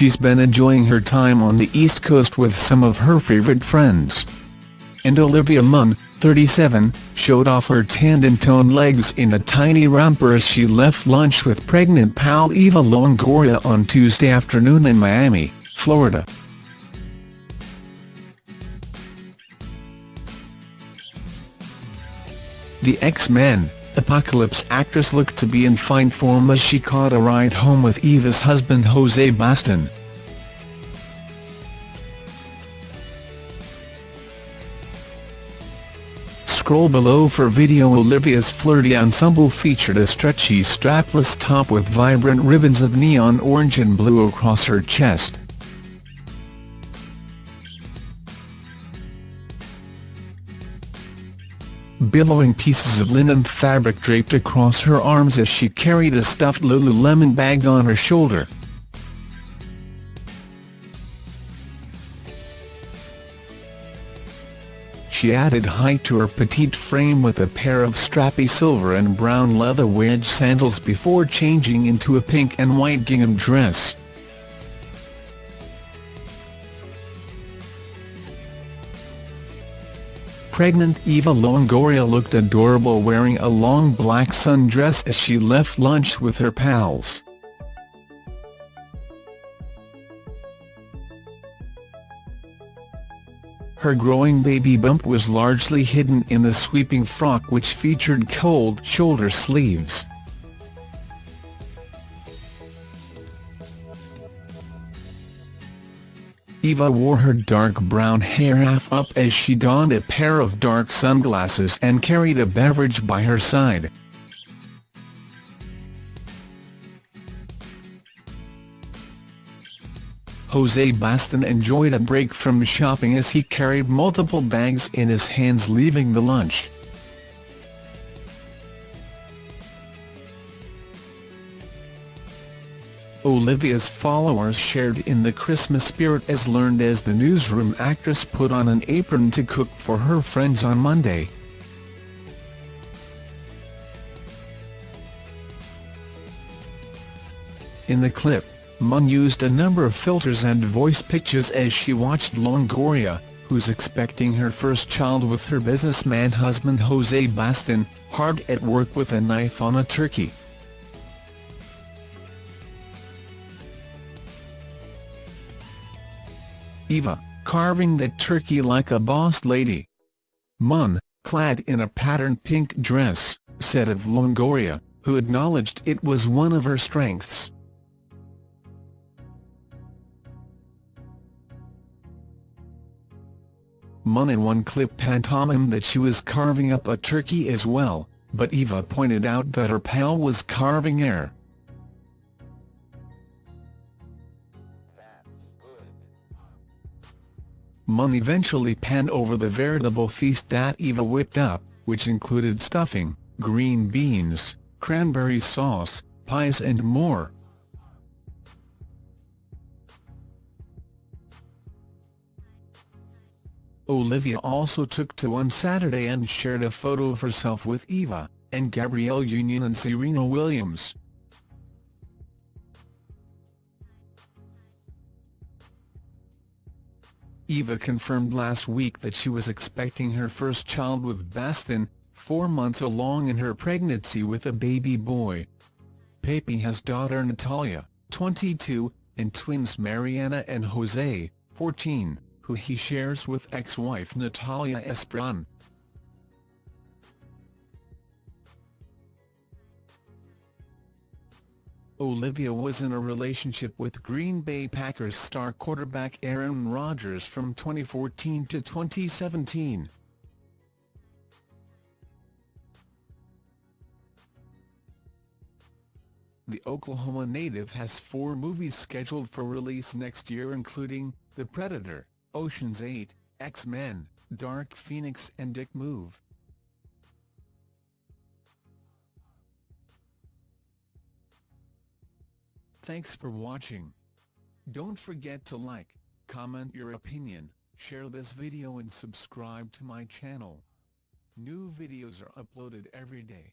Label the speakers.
Speaker 1: she's been enjoying her time on the East Coast with some of her favourite friends. And Olivia Munn, 37, showed off her tanned and toned legs in a tiny romper as she left lunch with pregnant pal Eva Longoria on Tuesday afternoon in Miami, Florida. The X-Men Apocalypse actress looked to be in fine form as she caught a ride home with Eva's husband Jose Baston. Scroll below for video Olivia's flirty ensemble featured a stretchy strapless top with vibrant ribbons of neon orange and blue across her chest. Billowing pieces of linen fabric draped across her arms as she carried a stuffed Lululemon bag on her shoulder. She added height to her petite frame with a pair of strappy silver and brown leather wedge sandals before changing into a pink and white gingham dress. Pregnant Eva Longoria looked adorable wearing a long black sundress as she left lunch with her pals. Her growing baby bump was largely hidden in the sweeping frock which featured cold shoulder sleeves. Eva wore her dark brown hair half up as she donned a pair of dark sunglasses and carried a beverage by her side. Jose Baston enjoyed a break from shopping as he carried multiple bags in his hands leaving the lunch. Olivia's followers shared in the Christmas spirit as learned as the newsroom actress put on an apron to cook for her friends on Monday. In the clip, Munn used a number of filters and voice pitches as she watched Longoria, who's expecting her first child with her businessman husband Jose Baston, hard at work with a knife on a turkey. Eva, carving the turkey like a boss lady. Munn, clad in a patterned pink dress, said of Longoria, who acknowledged it was one of her strengths. Munn in one clip pantomimed that she was carving up a turkey as well, but Eva pointed out that her pal was carving air. Munn eventually panned over the veritable feast that Eva whipped up, which included stuffing, green beans, cranberry sauce, pies and more. Olivia also took to on Saturday and shared a photo of herself with Eva, and Gabrielle Union and Serena Williams. Eva confirmed last week that she was expecting her first child with Baston, four months along in her pregnancy with a baby boy. Pepe has daughter Natalia, 22, and twins Mariana and Jose, 14, who he shares with ex-wife Natalia Esperon. Olivia was in a relationship with Green Bay Packers star quarterback Aaron Rodgers from 2014 to 2017. The Oklahoma native has four movies scheduled for release next year including The Predator, Ocean's 8, X-Men, Dark Phoenix and Dick Move. Thanks for watching. Don't forget to like, comment your opinion, share this video and subscribe to my channel. New videos are uploaded every day.